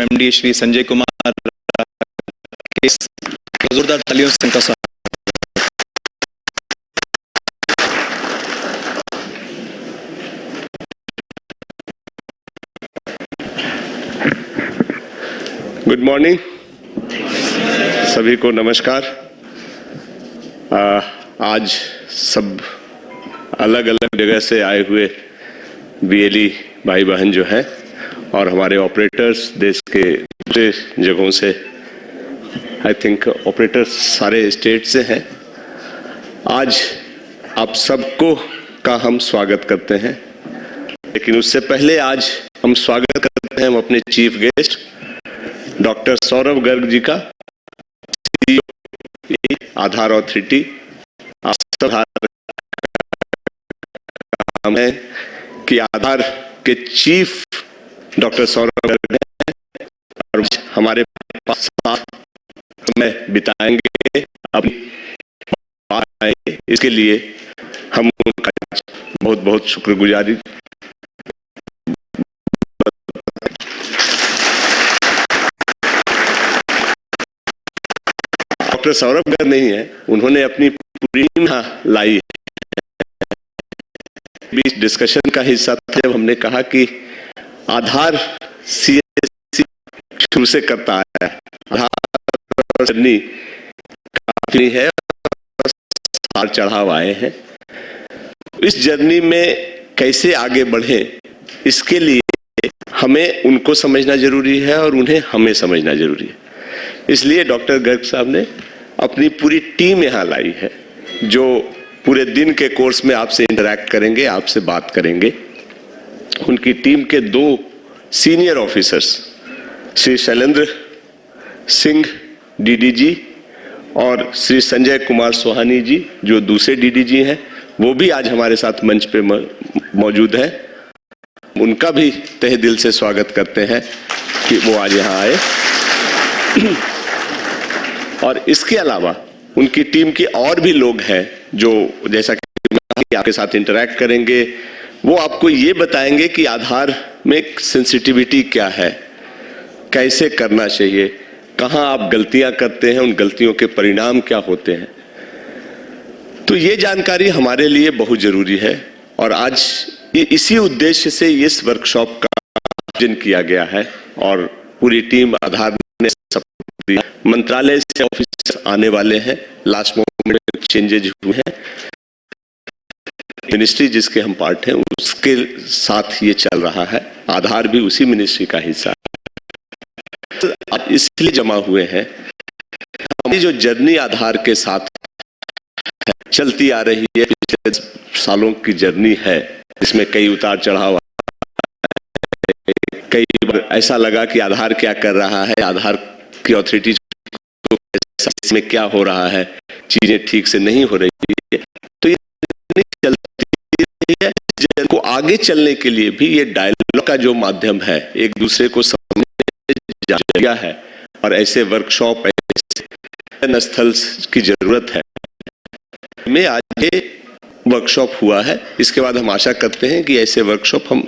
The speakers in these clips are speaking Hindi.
एमडी श्री संजय कुमार जोरदार तालियों से उनका स्वागत गुड मॉर्निंग सभी को नमस्कार। आ, आज सब अलग अलग जगह से आए हुए बीएलई भाई बहन जो हैं और हमारे ऑपरेटर्स देश के दूसरे जगहों से आई थिंक ऑपरेटर्स सारे स्टेट से हैं। आज आप सबको का हम स्वागत करते हैं। लेकिन उससे पहले आज हम स्वागत करते हैं हम अपने chief guest doctor Saurabh Garg ji का CEO आधार ऑथोरिटी आप सब काम है कि आधार के चीफ डॉक्टर सौरभ गर्ग और हमारे पास साथ समय बिताएँगे। अपनी इसके लिए हम उनका बहुत बहुत शुक्रगुजारी। डॉक्टर सौरभ गर्ग नहीं है, उन्होंने अपनी पूरी लाई बीच डिस्कशन का हिस्सा था जब हमने कहा कि आधार सीएससी शुरू से करता आया है। आधार जर्नी काफ़ी है, साल चढ़ाव आए हैं। इस जर्नी में कैसे आगे बढ़े, इसके लिए हमें उनको समझना ज़रूरी है और उन्हें हमें समझना ज़रूरी है। इसलिए डॉक्टर गर्ग साहब ने अपनी पूरी टीम यहाँ लाई है, जो पूरे दिन के कोर्स में आपसे इंटरेक्ट करेंगे, आपसे बात करेंगे। उनकी टीम के दो senior officers, Shri Shailendra Singh DDG और श्री संजय कुमार सोहानी जी, जो दूसरे डीडीजी हैं, वो भी आज हमारे साथ मंच पे मौजूद हैं। उनका भी तहे दिल से स्वागत करते हैं कि वो आज यहाँ आए। और इसके अलावा उनकी टीम के और भी लोग हैं, जो जैसा कि आपके साथ इंटरेक्ट करेंगे वो आपको ये बताएँगे कि आधार में सेंसिटिविटी क्या है। कैसे करना चाहिए? कहाँ आप गलतियाँ करते हैं? उन गलतियों के परिणाम क्या होते हैं? तो ये जानकारी हमारे लिए बहुत ज़रूरी है और आज इसी उद्देश्य से इस वर्कशॉप का आयोजन किया गया है और पूरी टीम आधार ने मंत्रालय से ऑफ़िस आने वाले हैं। लास्ट मोमेंट चेंजेज हुए हैं। मिनिस्ट्री जिसके हम पार्ट हैं, उसके साथ ये चल रहा है। आधार भी उसी मिनिस्ट्री का हिस्सा है। अब इसलिए जमा हुए हैं। हमारी जो जर्नी आधार के साथ चलती आ रही है, पिछले सालों की जर्नी है, इसमें कई उतार चढ़ाव कई बार ऐसा लगा कि आधार क्या कर रहा है, आधार की ऑथोरिटी में क्या हो रहा है, चीज़ें ठीक से नहीं हो रही है। तो ये आगे चलने के लिए भी ये डायलॉग का जो माध्यम है, एक दूसरे को समझने है और ऐसे वर्कशॉप ऐसे स्थल की ज़रूरत है। में आज ये वर्कशॉप हुआ है। इसके बाद हम आशा करते हैं कि ऐसे वर्कशॉप हम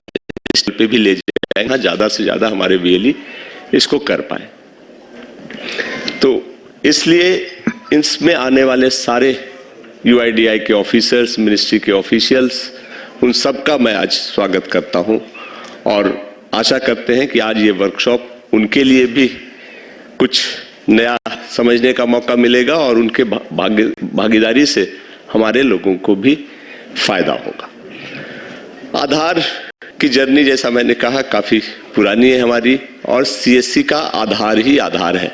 इस पे भी ले जाएँगे ज़्यादा से ज़्यादा हमारे बीएलई इसको कर पाए। तो इसलिए इसमें आने वाले सारे यूआईडीआई के ऑफिसर्स मिनिस्ट्री के ऑफिशियल्स उन सब का मैं आज स्वागत करता हूँ और आशा करते हैं कि आज ये वर्कशॉप उनके लिए भी कुछ नया समझने का मौका मिलेगा और उनके भागी, भागीदारी से हमारे लोगों को भी फ़ायदा होगा। आधार की जर्नी जैसा मैंने कहा काफ़ी पुरानी है हमारी और सीएससी का आधार ही आधार है।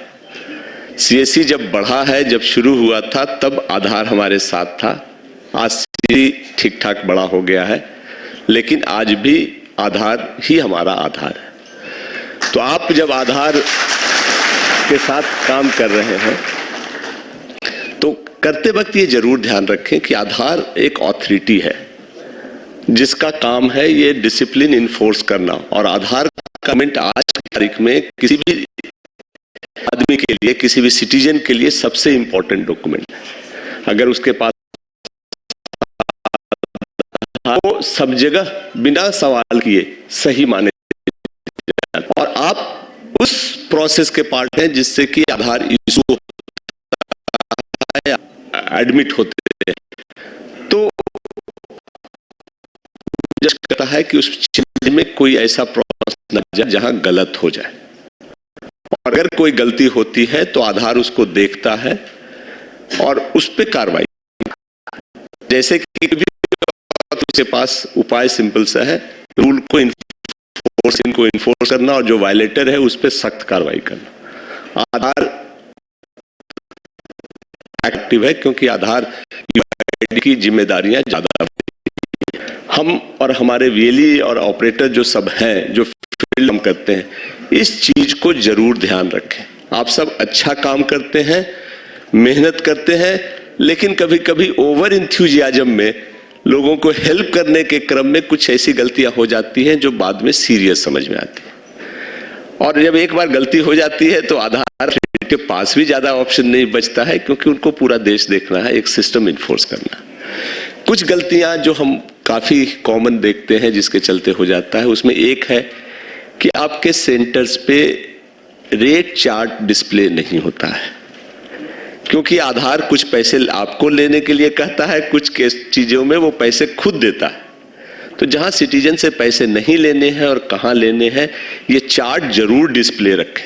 सीएससी जब बढ़ा है जब शुरू हुआ था तब आधार हमारे साथ था। आज ठीक ठाक बड़ा हो गया है, लेकिन आज भी आधार ही हमारा आधार है। तो आप जब आधार के साथ काम कर रहे हैं तो करते वक्त ये ज़रूर ध्यान रखें कि आधार एक ऑथोरिटी है, जिसका काम है ये डिसिप्लिन इन्फोर्स करना। और आधार कमेंट आज की तारीख में किसी भी आदमी के लिए, किसी भी सिटीजन के लिए सबसे इंपॉर्टेंट डॉक्यूमेंट है। अगर उसके पास वो सब जगह बिना सवाल किए सही माने और आप उस प्रोसेस के पार्ट हैं जिससे कि आधार इशू एडमिट होते हैं। तो कहता है कि उस चीज़ में कोई ऐसा प्रोसेस न जाए जहाँ गलत हो जाए। और अगर कोई गलती होती है तो आधार उसको देखता है और उस पर कार्रवाई जैसे कि भी उसके पास उपाय सिंपल सा है, रूल को इन्फोर्स इनको इन्फोर्स करना और जो वायलेटर है उस पर सख्त कार्रवाई करना। आधार एक्टिव है क्योंकि आधार की जिम्मेदारियाँ ज़्यादा हम और हमारे वीएलई और ऑपरेटर जो सब हैं, जो फ़ील्ड हम करते हैं, इस चीज़ को ज़रूर ध्यान रखें। आप सब अच्छा काम करते हैं, मेहनत करते हैं, लेकिन कभी कभी ओवर इंथ्यूजियाजम में लोगों को हेल्प करने के क्रम में कुछ ऐसी गलतियाँ हो जाती हैं जो बाद में सीरियस समझ में आती है। और जब एक बार गलती हो जाती है तो आधार के पास भी ज़्यादा ऑप्शन नहीं बचता है, क्योंकि उनको पूरा देश देखना है, एक सिस्टम इन्फोर्स करना कुछ गलतियाँ जो हम काफ़ी कॉमन देखते हैं, जिसके चलते हो जाता है, उसमें एक है कि आपके सेंटर्स पे रेट चार्ट डिस्प्ले नहीं होता है। क्योंकि आधार कुछ पैसे आपको लेने के लिए कहता है, कुछ चीज़ों में वो पैसे खुद देता है। तो जहाँ सिटीजन से पैसे नहीं लेने हैं और कहाँ लेने हैं, ये चार्ट ज़रूर डिस्प्ले रखें।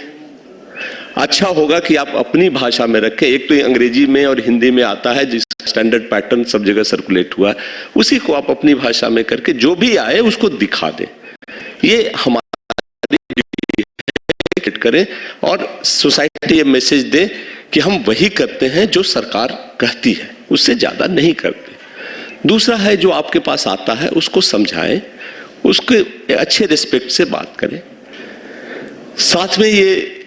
अच्छा होगा कि आप अपनी भाषा में रखें। एक तो अंग्रेज़ी में और हिंदी में आता है, जिस स्टैंडर्ड पैटर्न सब जगह सर्कुलेट हुआ उसी को आप अपनी भाषा में करके जो भी आए उसको दिखा दें। ये हमारी करें और सोसाइटी ये मैसेज दे कि हम वही करते हैं जो सरकार कहती है, उससे ज़्यादा नहीं करते। दूसरा है जो आपके पास आता है, उसको समझाएँ, उसके अच्छे रिस्पेक्ट से बात करें। साथ में ये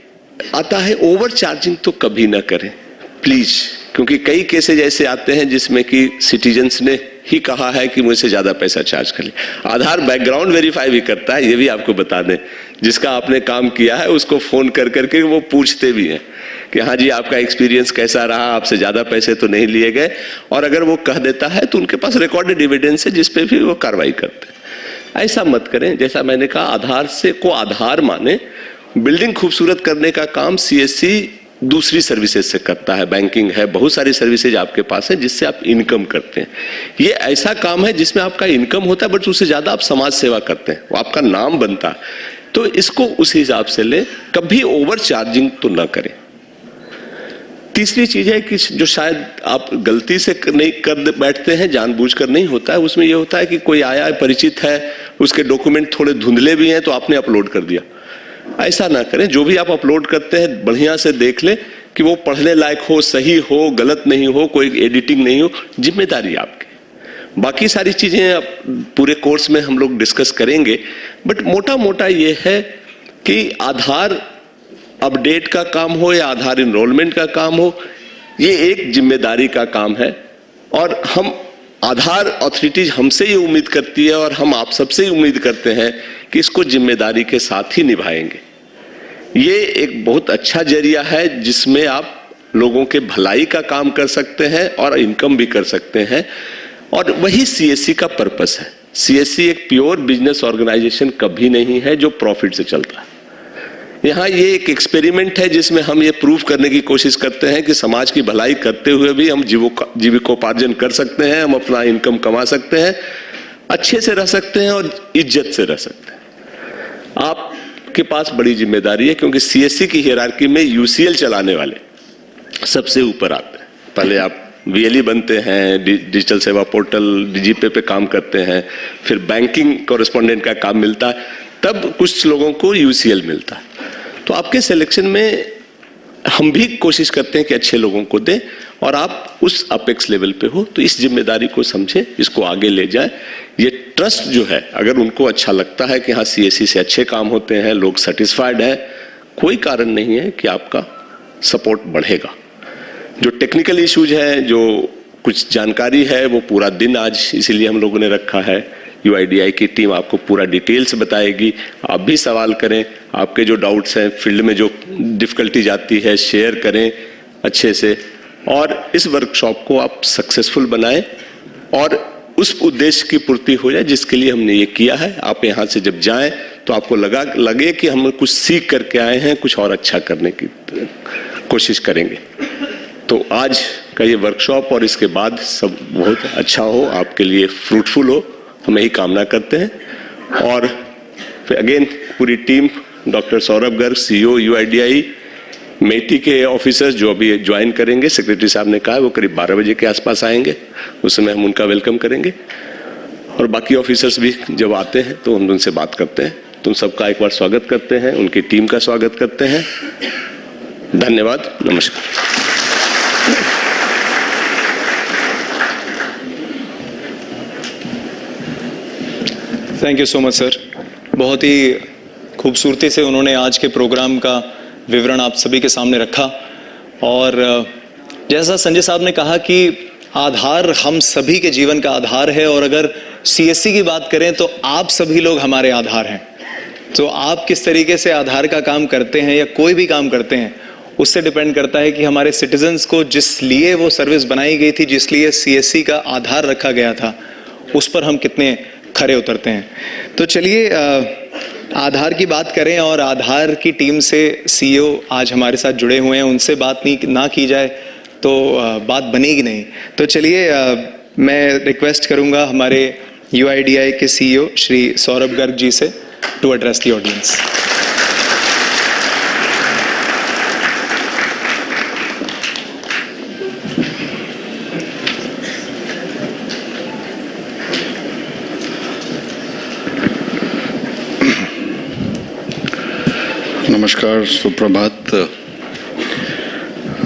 आता है ओवर चार्जिंग तो कभी ना करें प्लीज़ क्योंकि कई केसेज ऐसे आते हैं जिसमें कि सिटीजन्स ने ही कहा है कि मुझसे ज़्यादा पैसा चार्ज कर ले। आधार बैकग्राउंड वेरीफाई भी करता है, ये भी आपको बता दें। जिसका आपने काम किया है, उसको फ़ोन कर करके वो पूछते भी हैं। कि हाँ जी, आपका एक्सपीरियंस कैसा रहा? आपसे ज़्यादा पैसे तो नहीं लिए गए। और अगर वो कह देता है तो उनके पास रिकॉर्डेड एविडेंस है जिसपे भी वो कार्रवाई करते हैं। ऐसा मत करें। जैसा मैंने कहा, आधार से को आधार माने, बिल्डिंग खूबसूरत करने का काम सीएससी दूसरी सर्विसेज़ से करता है। बैंकिंग है, बहुत सारी सर्विसेज़ आपके पास है, जिससे आप इनकम करते हैं। ये ऐसा काम है, जिसमें आपका इनकम होता है बट उससे ज़्यादा आप समाज सेवा करते हैं। वो आपका नाम बनता है। तो इसको उस हिसाब से ले। कभी ओवर चार्जिंग तो ना करें। तीसरी चीज़ है कि जो शायद आप गलती से नहीं कर बैठते हैं, जानबूझकर नहीं होता है। उसमें यह होता है कि कोई आया है, परिचित है, उसके डॉक्यूमेंट थोड़े धुंधले भी हैं तो आपने अपलोड कर दिया। ऐसा ना करें। जो भी आप अपलोड करते हैं, बढ़िया से देख लें कि वो पढ़ने लायक हो, सही हो, गलत नहीं हो, कोई एडिटिंग नहीं हो, ज़िम्मेदारी आपकी। बाकी सारी चीज़ें आप पूरे कोर्स में हम लोग डिस्कस करेंगे। बट मोटा मोटा ये है कि आधार अपडेट का काम हो या आधार इनरोलमेंट का काम हो, ये एक ज़िम्मेदारी का काम है। और हम आधार अथॉरिटीज हमसे ये उम्मीद करती है और हम आप सबसे ही उम्मीद करते हैं कि इसको ज़िम्मेदारी के साथ ही निभाएँगे। ये एक बहुत अच्छा ज़रिया है जिसमें आप लोगों के भलाई का काम कर सकते हैं और इनकम भी कर सकते हैं। और वही सीएससी का पर्पस है। सीएससी एक प्योर बिज़नेस ऑर्गेनाइजेशन कभी नहीं है जो प्रॉफिट से चलता है। यहाँ ये एक एक्सपेरिमेंट है जिसमें हम ये प्रूव करने की कोशिश करते हैं कि समाज की भलाई करते हुए भी हम जीविकोपार्जन कर सकते हैं, हम अपना इनकम कमा सकते हैं, अच्छे से रह सकते हैं और इज़्ज़त से रह सकते हैं। आपके पास बड़ी ज़िम्मेदारी है क्योंकि सीएससी की हियरार्की में यूसीएल चलाने वाले सबसे ऊपर आते हैं। पहले आप वीएलई बनते हैं डिजिटल सेवा पोर्टल डीजीपे पे काम करते हैं, फिर बैंकिंग कॉरेस्पॉन्डेंट का काम मिलता है, तब कुछ लोगों को यूसीएल मिलता है। तो आपके सिलेक्शन में हम भी कोशिश करते हैं कि अच्छे लोगों को दें और आप उस अपेक्स लेवल पे हो तो इस ज़िम्मेदारी को समझे, इसको आगे ले जाए। ये ट्रस्ट जो है, अगर उनको अच्छा लगता है कि हाँ सीएससी से अच्छे काम होते हैं, लोग सेटिस्फाइड है, कोई कारण नहीं है कि आपका सपोर्ट बढ़ेगा। जो टेक्निकल इश्यूज़ है, जो कुछ जानकारी है, वो पूरा दिन आज इसीलिए हम लोगों ने रखा है। यूआईडीआई की टीम आपको पूरा डिटेल्स बताएगी। आप भी सवाल करें, आपके जो डाउट्स हैं फ़ील्ड में जो डिफिकल्टीज आती है शेयर करें अच्छे से। और इस वर्कशॉप को आप सक्सेसफुल बनाएँ और उस उद्देश्य की पूर्ति हो जाए जिसके लिए हमने ये किया है। आप यहाँ से जब जाएँ तो आपको लगा, लगे कि हम कुछ सीख करके आए हैं, कुछ और अच्छा करने की कोशिश करेंगे। तो आज का ये वर्कशॉप और इसके बाद सब बहुत अच्छा हो, आपके लिए फ्रूटफुल हो। हम यही कामना करते हैं। और फिर अगेन पूरी team doctor Saurabh Garg CEO UIDAI MeitY के ऑफिसर्स जो अभी ज्वाइन करेंगे सेक्रेटरी साहब ने कहा वो करीब 12 बजे के आसपास आएँगे। उस समय हम उनका वेलकम करेंगे। और बाकी ऑफिसर्स भी जब आते हैं तो हम उनसे बात करते हैं। तुम सबका एक बार स्वागत करते हैं, उनकी टीम का स्वागत करते हैं। धन्यवाद, नमस्कार। Thank you so much sir बहुत ही खूबसूरती से उन्होंने आज के प्रोग्राम का विवरण आप सभी के सामने रखा। और जैसा संजय साहब ने कहा कि आधार हम सभी के जीवन का आधार है और अगर सीएससी की बात करें तो आप सभी लोग हमारे आधार हैं। तो आप किस तरीके से आधार का काम करते हैं या कोई भी काम करते हैं, उससे डिपेंड करता है कि हमारे सिटीजन्स को जिस लिए वो सर्विस बनाई गई थी, जिस लिए सीएससी का आधार रखा गया था, उस पर हम कितने खरे उतरते हैं। तो चलिए आधार की बात करें और आधार की टीम से सीईओ आज हमारे साथ जुड़े हुए हैं। उनसे बात नहीं ना की जाए तो बात बनेगी नहीं। तो चलिए मैं रिक्वेस्ट करूँगा हमारे यूआईडीआई के सीईओ श्री सौरभ गर्ग जी से टू एड्रेस दी ऑडियंस नमस्कार सुप्रभात।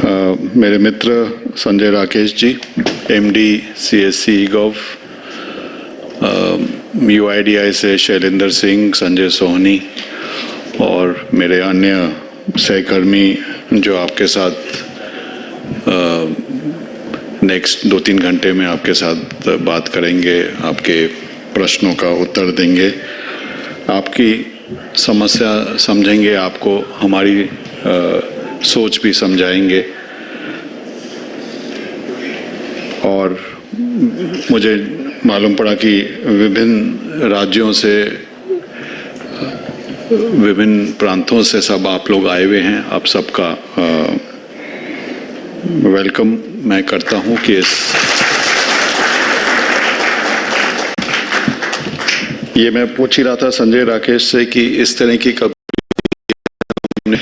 अ, मेरे मित्र Sanjay Rakesh ji M D C MD CSC gov UIDAI से शैलेंद्र सिंह संजय सोहनी और मेरे अन्य सहकर्मी जो आपके साथ नेक्स्ट दो तीन घंटे में आपके साथ बात करेंगे आपके प्रश्नों का उत्तर देंगे। आपकी समस्या समझेंगे आपको हमारी अ, सोच भी समझाएँगे। और मुझे मालूम पड़ा कि विभिन्न राज्यों से विभिन्न प्रांतों से सब आप लोग आए हुए हैं। आप सबका वेलकम मैं करता हूँ कि इस ये मैं पूछ ही रहा था संजय राकेश से कि इस तरह की कभी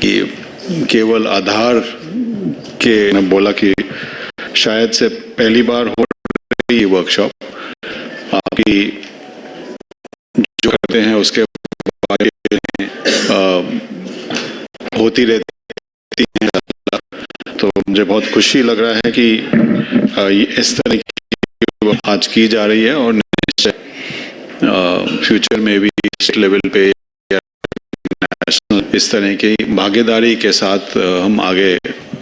कि केवल आधार के मैं बोला कि शायद से पहली बार हो रही वर्कशॉप आपकी जो करते हैं, उसके बारे में होती रहती है। तो मुझे बहुत खुशी लग रहा है कि इस तरह की आज की जा रही है और निश्चय फ्यूचर में भी स्टेट लेवल पे इस तरह की भागीदारी के साथ हम आगे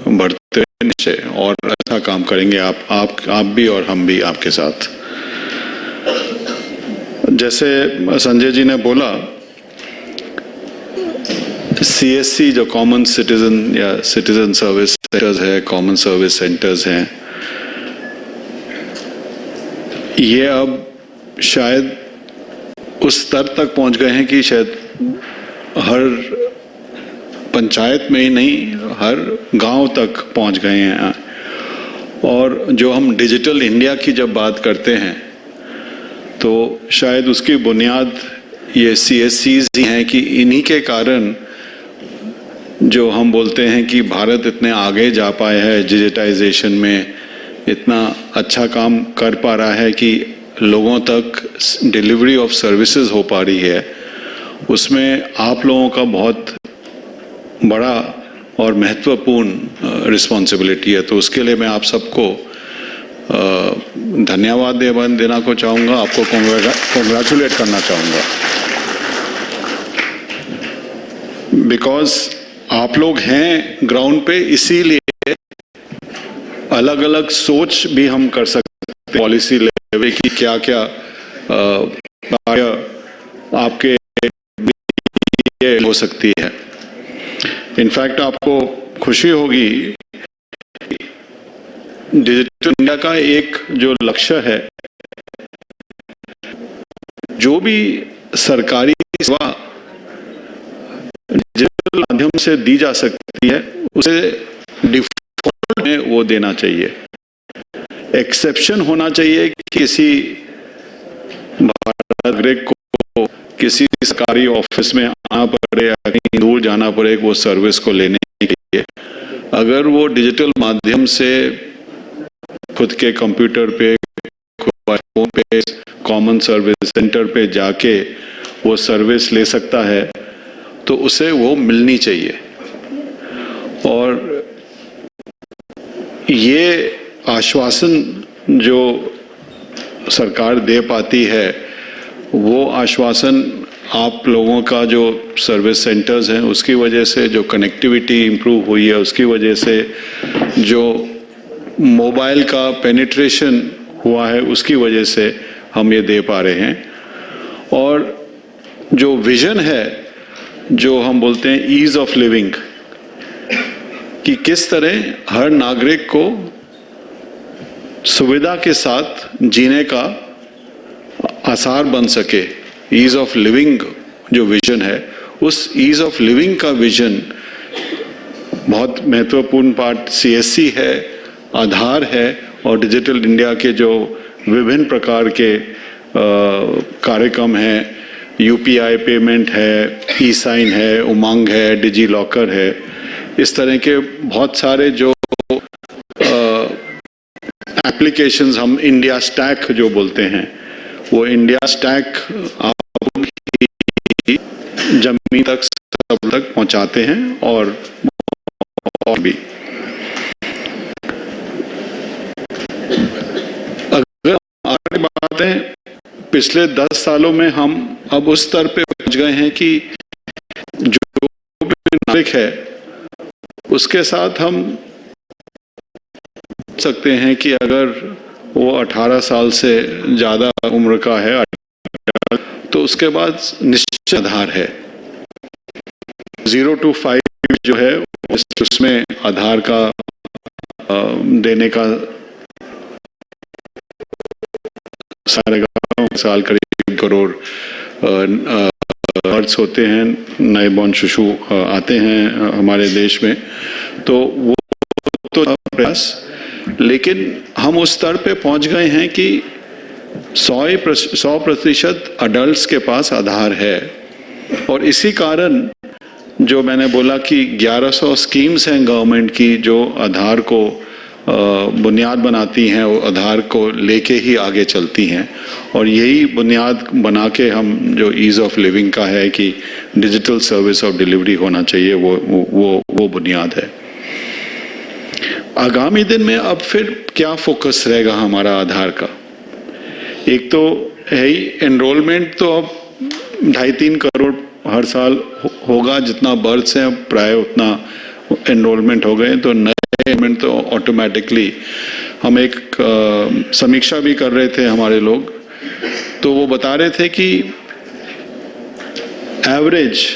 बढ़ते निश्चय। और अच्छा काम करेंगे आप आप आप भी और हम भी आपके साथ। जैसे संजय जी ने बोला सीएससी जो कॉमन सिटीजन या सिटीजन सर्विस सेंटर्स है कॉमन सर्विस सेंटर्स हैं, ये अब शायद उस स्तर तक पहुँच गए हैं कि शायद हर पंचायत में ही नहीं, हर गाँव तक पहुँच गए हैं। और जो हम डिजिटल इंडिया की जब बात करते हैं तो शायद उसकी बुनियाद ये सी एस ही हैं कि इन्हीं के कारण जो हम बोलते हैं कि भारत इतने आगे जा पाया है डिजिटाइजेशन में इतना अच्छा काम कर पा रहा है कि लोगों तक डिलीवरी ऑफ़ सर्विसेज़ हो पा रही है, उसमें आप लोगों का बहुत बड़ा और महत्वपूर्ण रिस्पॉन्सिबिलिटी है। तो उसके लिए मैं आप सबको धन्यवाद देना को चाहूँगा, आपको कॉन्ग्रेचुलेट करना चाहूँगा। बिकॉज़ आप लोग हैं ग्राउंड पे, इसीलिए अलग अलग सोच भी हम कर सकते पॉलिसी पॉलिसी लेवल की क्या क्या कार्य आपके हो सकती है। इनफैक्ट आपको खुशी होगी, डिजिटल इंडिया का एक जो लक्ष्य है, जो भी सरकारी सेवा डिजिटल माध्यम से दी जा सकती है, उसे डिफ़ॉल्ट में वो देना चाहिए। एक्सेप्शन होना चाहिए कि किसी नागरिक को, किसी सरकारी ऑफ़िस में आना पड़े कहीं दूर जाना पड़े वो सर्विस को लेने के लिए। अगर वो डिजिटल माध्यम से खुद के कंप्यूटर पे फ़ोन पे कॉमन सर्विस सेंटर पे जाके वो सर्विस ले सकता है तो उसे वो मिलनी चाहिए। और ये आश्वासन जो सरकार दे पाती है, वो आश्वासन आप लोगों का जो सर्विस सेंटर्स हैं, उसकी वजह से जो कनेक्टिविटी इम्प्रूव हुई है, उसकी वजह से जो मोबाइल का पेनिट्रेशन हुआ है, उसकी वजह से हम ये दे पा रहे हैं। और जो विजन है, जो हम बोलते हैं ईज ऑफ़ लिविंग कि किस तरह हर नागरिक को सुविधा के साथ जीने का आसार बन सके। ईज ऑफ़ लिविंग जो विजन है, उस ईज ऑफ़ लिविंग का विजन बहुत महत्वपूर्ण पार्ट सीएससी है, आधार है और डिजिटल इंडिया के जो विभिन्न प्रकार के कार्यक्रम हैं यूपीआई पेमेंट है ई साइन है, उमंग है डिजी लॉकर है, इस तरह के बहुत सारे जो एप्लीकेशंस हम इंडिया स्टैक जो बोलते हैं, वो इंडिया स्टैक आप ज़मीन तक, सब तक पहुंचाते हैं और और भी। अगर आगे बात है, पिछले दस सालों में हम अब उस स्तर पे पहुँच गए हैं कि जो नागरिक है, उसके साथ हम सकते हैं कि अगर वो 18 साल से ज़्यादा उम्र का है तो उसके बाद निश्चित आधार है। ज़ीरो टू फाइव जो है, उसमें आधार का देने का सारे साल करीब करोड़ अर्थ होते हैं, नए बॉर्न शिशु आते हैं हमारे देश में। तो वो तो प्रयास लेकिन हम उस स्तर पे पहुँच गए हैं कि सौ सौ प्रतिशत अडल्ट के पास आधार है। और इसी कारण जो मैंने बोला कि 1100 स्कीम्स हैं गवर्नमेंट की जो आधार को बुनियाद बनाती हैं, वो आधार को लेके ही आगे चलती हैं। और यही बुनियाद बना के हम जो ईज़ ऑफ़ लिविंग का है कि डिजिटल सर्विस ऑफ़ डिलीवरी होना चाहिए वो वो वो बुनियाद है। आगामी दिन में अब फिर क्या फोकस रहेगा हमारा आधार का? एक तो है ही एनरोलमेंट तो अब ढाई तीन करोड़ हर साल होगा, जितना बर्थ हैं, प्राय उतना एनरोलमेंट हो गए तो नए एनरोलमेंट तो ऑटोमेटिकली हम एक समीक्षा भी कर रहे थे हमारे लोग। तो वो बता रहे थे कि एवरेज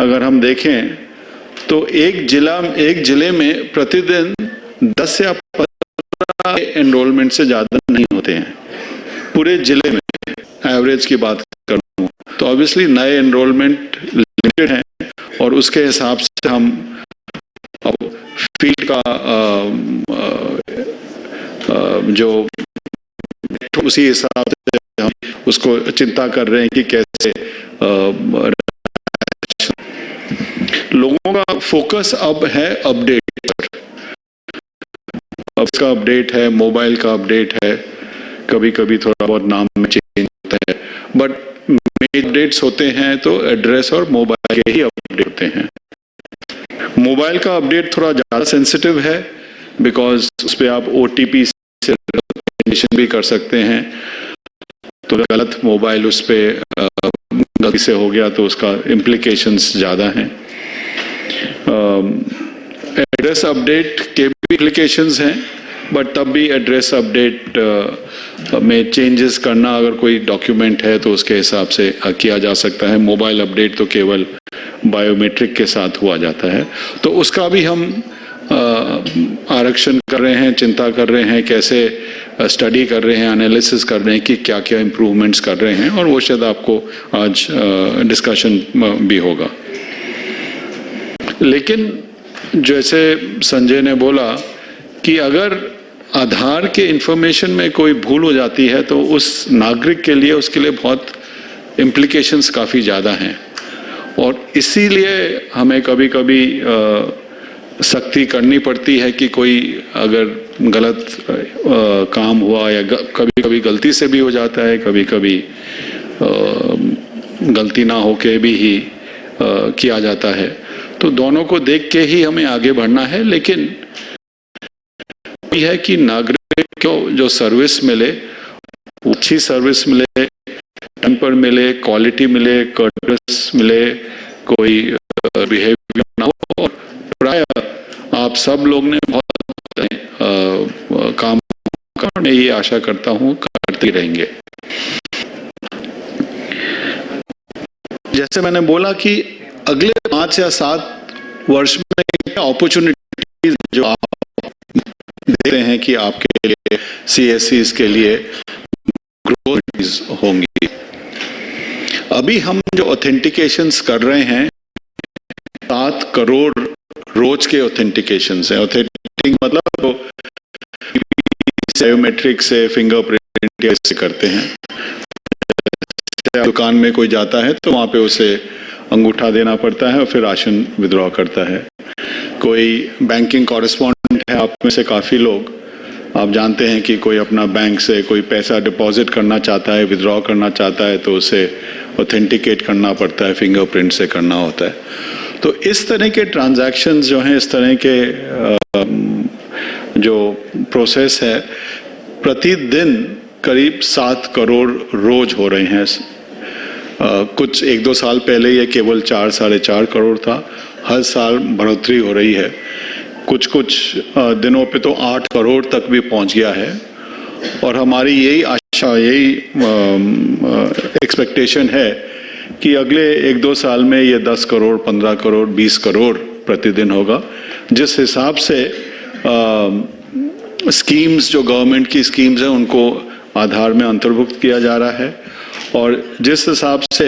अगर हम देखें तो एक जिला, एक ज़िले में प्रतिदिन 10 या 15 एनरोलमेंट से ज़्यादा नहीं होते हैं। पूरे ज़िले में एवरेज की बात करूँ तो ऑब्वियसली नए एनरोलमेंट लिमिटेड हैं और उसके हिसाब से हम फ़ील्ड का आ, आ, आ, जो उसी हिसाब से हम उसको चिंता कर रहे हैं कि कैसे लोगों का फोकस अब है अपडेट पर। अब इसका अपडेट है मोबाइल का अपडेट है कभी कभी थोड़ा बहुत नाम में चेंज होता है। बट अपडेट्स होते हैं तो एड्रेस और मोबाइल के ही अपडेट होते हैं। मोबाइल का अपडेट थोड़ा ज़्यादा सेंसिटिव है बिकॉज़ उस पर आप ओटीपी से भी कर सकते हैं। तो गलत मोबाइल उस पर गलती से हो गया तो उसका इम्प्लीकेशंस ज़्यादा हैं। एड्रेस अपडेट के भी एप्लीकेशंस हैं बट तब भी एड्रेस अपडेट में चेंजेस करना अगर कोई डॉक्यूमेंट है तो उसके हिसाब से किया जा सकता है। मोबाइल अपडेट तो केवल बायोमेट्रिक के साथ हुआ जाता है। तो उसका भी हम आरक्षण कर रहे हैं, चिंता कर रहे हैं, कैसे स्टडी कर रहे हैं एनालिसिस कर रहे हैं कि क्या क्या इम्प्रूवमेंट्स कर रहे हैं, और वो शायद आपको आज डिस्कशन भी होगा। लेकिन जैसे संजय ने बोला कि अगर आधार के इंफॉर्मेशन में कोई भूल हो जाती है तो उस नागरिक के लिए उसके लिए बहुत इम्प्लीकेशंस काफ़ी ज़्यादा हैं। और इसीलिए हमें कभी कभी सख्ती करनी पड़ती है कि कोई अगर गलत अ, काम हुआ या कभी कभी गलती से भी हो जाता है कभी कभी आ, गलती ना होके भी ही अ, किया जाता है। तो दोनों को देख के ही हमें आगे बढ़ना है लेकिन है कि नागरिक को जो सर्विस मिले अच्छी सर्विस मिले टाइम पर मिले क्वालिटी मिले कर्टस मिले कोई बिहेवियर ना हो और प्राय आप सब लोग ने बहुत अ, काम मैं ये आशा करता हूँ करते रहेंगे। जैसे मैंने बोला कि अगले पाँच या सात वर्ष में अपॉर्चुनिटीज़ जो आप देखते हैं कि आपके लिए सी के लिए ग्रोथ होंगी। अभी हम जो ऑथेंटिकेशन कर रहे हैं, सात करोड़ रोज के ऑथेंटिकेशन है। ऑथेंटिक मतलब तो बायोमेट्रिक से फिंगरप्रिंट से करते हैं। दुकान में कोई जाता है तो वहाँ पे उसे अंगूठा देना पड़ता है और फिर राशन विद्रॉ करता है। कोई बैंकिंग कॉरेस्पॉन्डेंट है, आप में से काफ़ी लोग, आप जानते हैं कि कोई अपना बैंक से कोई पैसा डिपॉजिट करना चाहता है विद्रॉ करना चाहता है तो उसे ऑथेंटिकेट करना पड़ता है फिंगरप्रिंट से करना होता है। तो इस तरह के ट्रांजैक्शंस जो हैं, इस तरह के जो प्रोसेस है, प्रतिदिन करीब सात करोड़ रोज हो रहे हैं। कुछ एक दो साल पहले ये केवल चार, साढ़े चार करोड़ था। हर साल बढ़ोतरी हो रही है। कुछ कुछ दिनों पे तो आठ करोड़ तक भी पहुँच गया है। और हमारी यही आशा, यही एक्सपेक्टेशन है कि अगले एक दो साल में ये दस करोड़, पंद्रह करोड़, बीस करोड़ प्रतिदिन होगा। जिस हिसाब से स्कीम्स जो गवर्नमेंट की स्कीम्स हैं, उनको आधार में अंतर्भुक्त किया जा रहा है। और जिस हिसाब से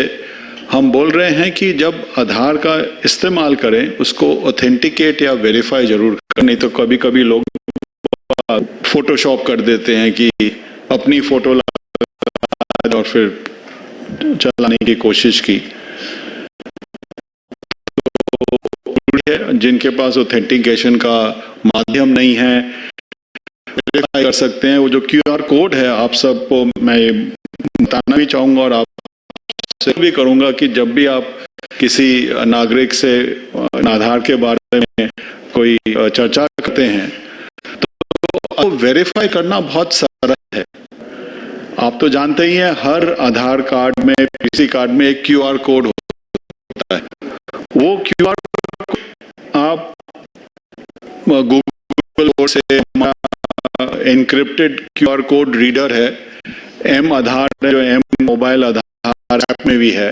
हम बोल रहे हैं कि जब आधार का इस्तेमाल करें, उसको ऑथेंटिकेट या वेरीफाई ज़रूर करें। नहीं तो कभी कभी लोग फोटोशॉप कर देते हैं कि अपनी फ़ोटो और फिर चलाने की कोशिश की। जिनके पास ऑथेंटिकेशन का माध्यम नहीं है कर सकते हैं। वो जो क्यूआर कोड है, आप सबको मैं बताना भी चाहूँगा और आप से भी करूँगा कि जब भी आप किसी नागरिक से आधार के बारे में कोई चर्चा करते हैं तो वेरीफाई करना बहुत सरल है। आप तो जानते ही हैं, हर आधार कार्ड में, किसी कार्ड में एक क्यूआर कोड होता है। वो क्यूआर आप गूगल से इनक्रिप्टेड क्यूआर कोड रीडर है एम आधार जो एम मोबाइल आधार ऐप में भी है।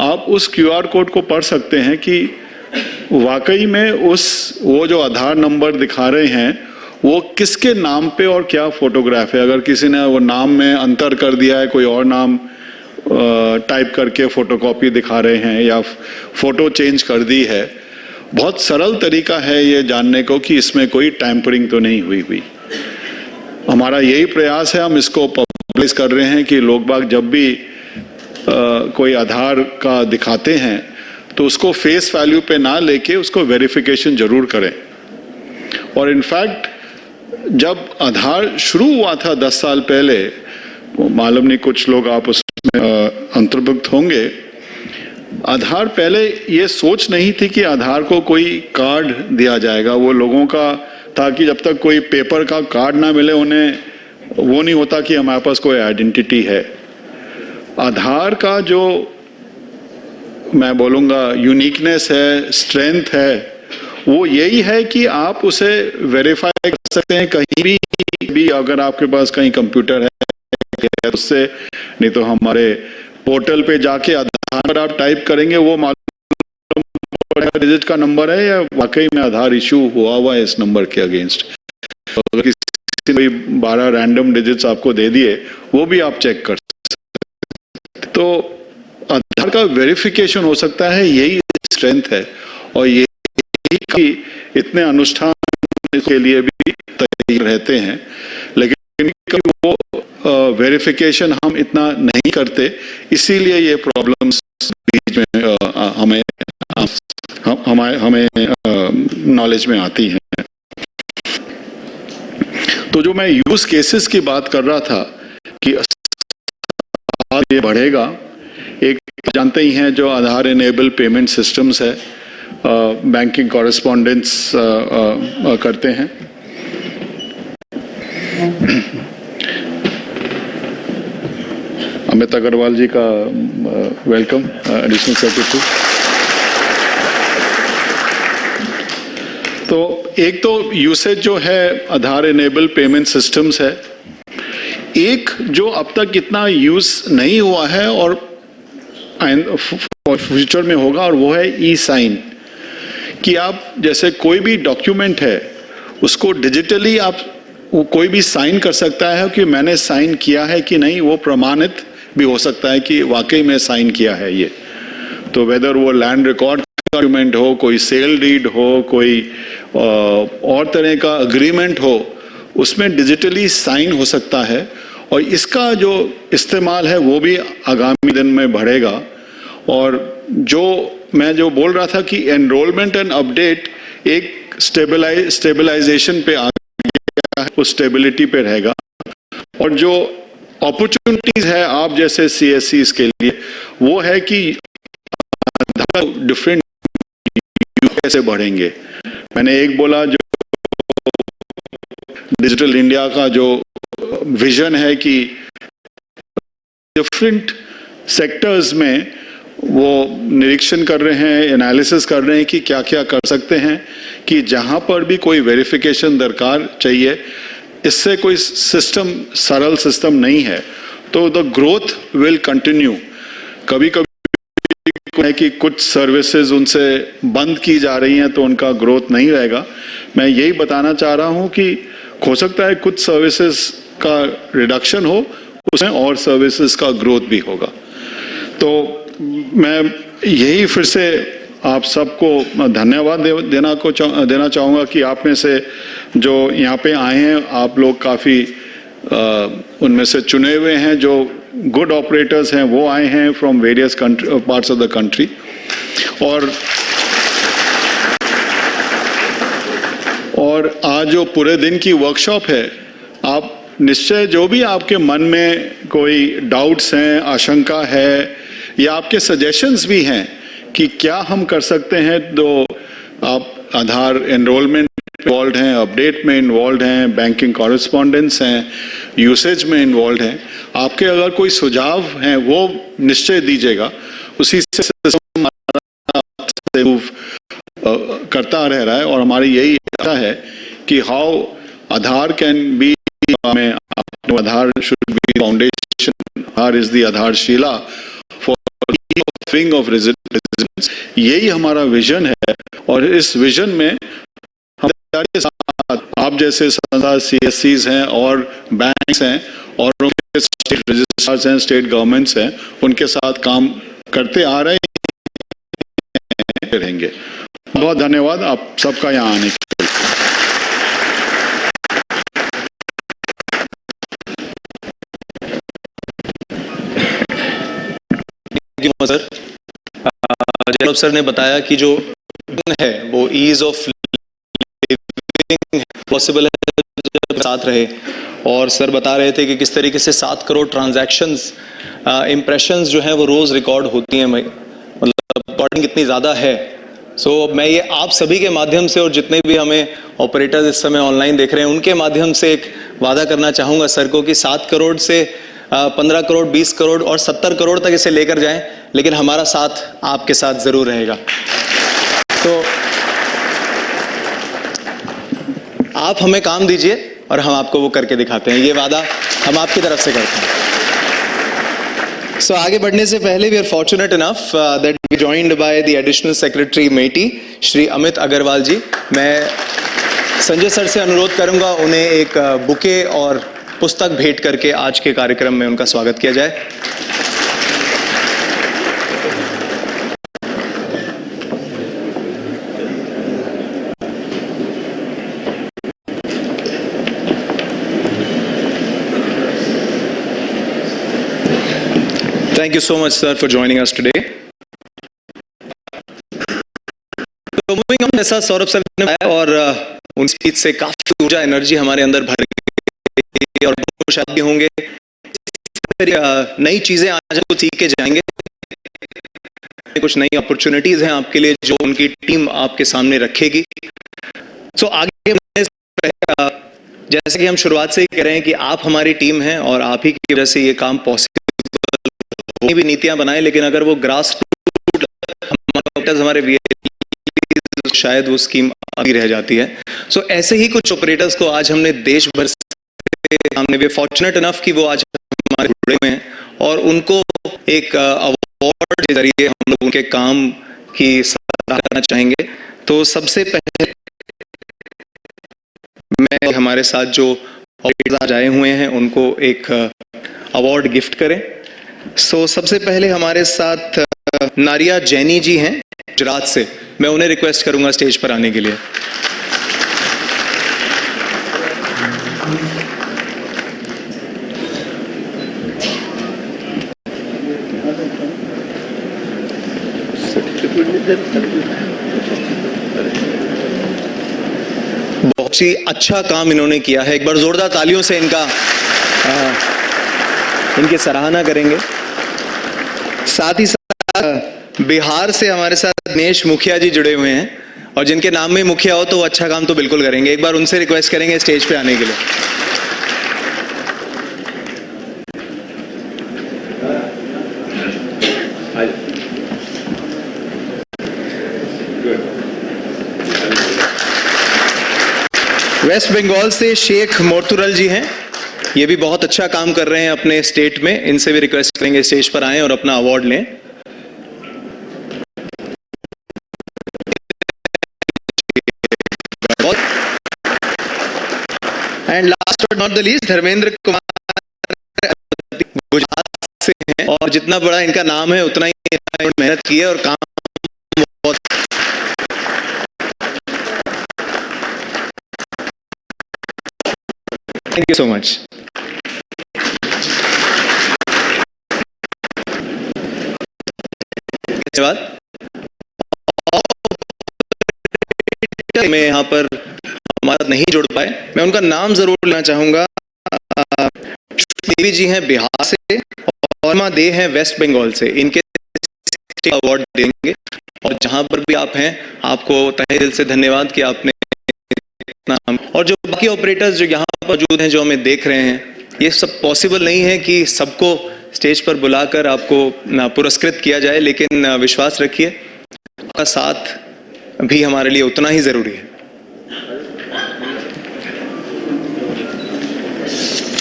आप उस क्यूआर कोड को पढ़ सकते हैं कि वाकई में उस, वो जो आधार नंबर दिखा रहे हैं, वो किसके नाम पे और क्या फोटोग्राफ है? अगर किसी ने वो नाम में अंतर कर दिया है, कोई और नाम टाइप करके फोटोकॉपी दिखा रहे हैं या फ़ोटो चेंज कर दी है, बहुत सरल तरीका है ये जानने को कि इसमें कोई टैंपरिंग तो नहीं हुई हुई। हमारा यही प्रयास है, हम इसको पब्लिश कर रहे हैं कि लोग बाग जब भी आ, कोई आधार का दिखाते हैं तो उसको फेस वैल्यू पे ना लेके उसको वेरिफिकेशन ज़रूर करें। और इनफैक्ट जब आधार शुरू हुआ था दस साल पहले मालूम नहीं कुछ लोग आप उसमें अंतर्भुक्त होंगे आधार पहले ये सोच नहीं थी कि आधार को कोई कार्ड दिया जाएगा। वो लोगों का ताकि जब तक कोई पेपर का कार्ड ना मिले उन्हें वो नहीं होता कि हमारे पास कोई आइडेंटिटी है। आधार का जो मैं बोलूँगा यूनिकनेस है स्ट्रेंथ है, वो यही है कि आप उसे वेरीफाई कर सकते हैं कहीं भी भी अगर आपके पास कहीं कंप्यूटर है उससे, नहीं तो हमारे पोर्टल पे जाके आधार पर आप टाइप करेंगे, वो मालूम डिजिट का नंबर है या वाकई में आधार इशू हुआ हुआ है इस नंबर के अगेंस्ट अगर किसी ने बारह रैंडम डिजिट्स आपको दे दिए, वो भी आप चेक कर सकते तो आधार का वेरिफिकेशन हो सकता है, यही स्ट्रेंथ है। और यही कि इतने अनुष्ठान के लिए भी तैयार रहते हैं, लेकिन वो वेरिफिकेशन हम इतना नहीं करते, इसीलिए ये प्रॉब्लम्स बीच में हमें, हम- हमें हमें नॉलेज में आती हैं। तो जो मैं यूज़ केसेस की बात कर रहा था कि ये बढ़ेगा, एक जानते ही हैं जो आधार इनेबल पेमेंट सिस्टम्स है बैंकिंग कॉरेस्पॉन्डेंस करते हैं। अमित अग्रवाल जी का वेलकम एडिशनल सेक्रेटरी तो एक तो यूसेज जो है आधार इनेबल पेमेंट सिस्टम्स है। एक, जो अब तक इतना यूज़ नहीं हुआ है और फ्यूचर में होगा, और वो है ई साइन कि आप जैसे कोई भी डॉक्यूमेंट है, उसको डिजिटली आप वो कोई भी साइन कर सकता है कि मैंने साइन किया है कि नहीं, वो प्रमाणित भी हो सकता है कि वाकई में साइन किया है ये। तो वेदर वो लैंड रिकॉर्ड डॉक्यूमेंट हो, कोई सेल डीड हो, कोई और तरह का अग्रीमेंट हो, उसमें डिजिटली साइन हो सकता है और इसका जो इस्तेमाल है, वो भी आगामी दिन में बढ़ेगा। और जो मैं जो बोल रहा था कि एनरोलमेंट एंड अपडेट एक स्टेबलाइज स्टेबलाइजेशन पे आ गया है, उस स्टेबिलिटी पे रहेगा। और जो अपॉर्चुनिटीज़ है, आप जैसे सी के लिए, वो है कि डिफरेंट कैसे बढ़ेंगे। मैंने एक बोला जो डिजिटल इंडिया का जो विजन है कि डिफरेंट सेक्टर्स में वो निरीक्षण कर रहे हैं एनालिसिस कर रहे हैं कि क्या क्या कर सकते हैं, कि जहाँ पर भी कोई वेरिफिकेशन दरकार चाहिए, इससे कोई सिस्टम सरल सिस्टम नहीं है। तो द ग्रोथ विल कंटिन्यू कभी कभी है कि कुछ सर्विसेज़ उनसे बंद की जा रही हैं तो उनका ग्रोथ नहीं रहेगा। मैं यही बताना चाह रहा हूँ कि हो सकता है कुछ सर्विसेज़ का रिडक्शन हो उसमें और सर्विसेज़ का ग्रोथ भी होगा। तो मैं यही फिर से आप सबको धन्यवाद दे, देना को चाह, देना चाहूँगा कि आप में से जो यहाँ पे आए हैं आप लोग काफ़ी उनमें से चुने हुए हैं जो गुड ऑपरेटर्स हैं, वो आए हैं from various parts of the country और और आज जो पूरे दिन की वर्कशॉप है, आप निश्चय जो भी आपके मन में कोई डाउट्स हैं, आशंका है, या आपके सजेशंस भी हैं कि क्या हम कर सकते हैं तो आप आधार एनरोलमेंट इन्वॉल्व हैं अपडेट में इन्वॉल्व हैं बैंकिंग कॉरेस्पॉन्डेंस हैं यूसेज में इन्वॉल्व हैं। आपके अगर कोई सुझाव हैं, वो निश्चय दीजिएगा। उसी से करता रह रहा है और हमारी यही इच्छा है कि हाउ आधार कैन बी में Aadhaar should be foundation Aadhaar is the आधारशिला फॉर ऑफ़ रेजिडेंस यही हमारा विजन है और इस विजन में साथ आप जैसे संस्था सी हैं और बैंक्स हैं और उनके स्टेट रजिस्ट्रार्स हैं स्टेट गवर्नमेंट्स हैं, उनके साथ काम करते आ रहे रहेंगे। बहुत धन्यवाद। आप सबका यहाँ आने के सर जैनब सर ने बताया कि जो है, वो ईज ऑफ़ पॉसिबल है साथ रहे। और सर बता रहे थे कि किस तरीके से सात करोड़ ट्रांजैक्शंस इम्प्रेशंस जो हैं वो रोज रिकॉर्ड होती हैं मतलब रिकॉर्डिंग इतनी ज़्यादा है। सो so, मैं ये आप सभी के माध्यम से और जितने भी हमें ऑपरेटर्स इस समय ऑनलाइन देख रहे हैं उनके माध्यम से एक वादा करना चाहूँगा सर को कि सात करोड़ से पंद्रह करोड़ बीस करोड़ और सत्तर करोड़ तक इसे लेकर जाएँ लेकिन हमारा साथ आपके साथ ज़रूर रहेगा। तो आप हमें काम दीजिए और हम आपको वो करके दिखाते हैं। ये वादा हम आपकी तरफ़ से करते हैं। सो so, आगे बढ़ने से पहले we are fortunate enough that we joined by the additional secretary MeitY Shri Amit Agarwal ji मैं संजय सर से अनुरोध करूँगा उन्हें एक बुके और पुस्तक भेंट करके आज के कार्यक्रम में उनका स्वागत किया जाए। Thank you so much, sir, for joining us today. तो मूविंग ऑन जैसा सौरभ सर ने बताया और अ, उन स्पीच से काफ़ी ऊर्जा एनर्जी हमारे अंदर भर गई और शायद फिर, अ, नई चीज़ें आज आपको सीख के जाएँगे। कुछ नई अपॉर्चुनिटीज़ हैं आपके लिए जो उनकी टीम आपके सामने रखेगी। सो so, आगे अ, जैसे कि हम शुरुआत से ही कह रहे हैं कि आप हमारी टीम हैं और आप ही की वजह से ये काम पॉसिबल कोई भी नीतियाँ बनाए, लेकिन अगर वो ग्रास हमारे शायद वो स्कीम अभी रह जाती है। सो ऐसे ही कुछ ऑपरेटर्स को आज हमने देश भर से हमने वे फॉर्चुनेट इनफ कि वो आज हमारे जुड़े हुए हैं, और उनको एक अवार्ड के ज़रिए हम लोग उनके काम की सराहना चाहेंगे। तो सबसे पहले मैं हमारे साथ जो आज आए हुए हैं, उनको एक अवार्ड गिफ्ट करें। सो so, सबसे पहले हमारे साथ नारिया जैनी जी हैं गुजरात से। मैं उन्हें रिक्वेस्ट करूँगा स्टेज पर आने के लिए। बहुत ही अच्छा काम इन्होंने किया है। एक बार जोरदार तालियों से इनका अ, इनकी सराहना करेंगे। साथ ही साथ, बिहार से हमारे साथ दिनेश मुखिया जी जुड़े हुए हैं और जिनके नाम में मुखिया हो तो अच्छा काम तो बिल्कुल करेंगे। एक बार उनसे रिक्वेस्ट करेंगे स्टेज पे आने के लिए। वेस्ट बंगाल से शेख मोर्तुरल जी हैं। ये भी बहुत अच्छा काम कर रहे हैं अपने स्टेट में। इनसे भी रिक्वेस्ट करेंगे स्टेज पर आएँ और अपना अवार्ड लें। And last but not the least Dharmendra Kumar Gujarat से हैं और जितना बड़ा इनका नाम है, उतना ही मेहनत की है और काम बहुत थैंक यू सो धन्यवाद मैं यहाँ पर हमारा नहीं जुड़ पाए। मैं उनका नाम ज़रूर लेना चाहूँगा। देवी जी हैं बिहार से और माँ दे हैं वेस्ट बंगाल से। इनके अवार्ड देंगे। और जहाँ पर भी आप हैं, आपको तहे दिल से धन्यवाद कि आपने इतना और जो बाकी ऑपरेटर्स जो यहाँ पर मौजूद हैं, जो हमें देख रहे हैं, ये सब पॉसिबल नहीं है कि सबको स्टेज पर बुलाकर आपको पुरस्कृत किया जाए, लेकिन विश्वास रखिए, आपका साथ भी हमारे लिए उतना ही ज़रूरी है।